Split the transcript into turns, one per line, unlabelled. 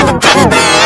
Oh, you.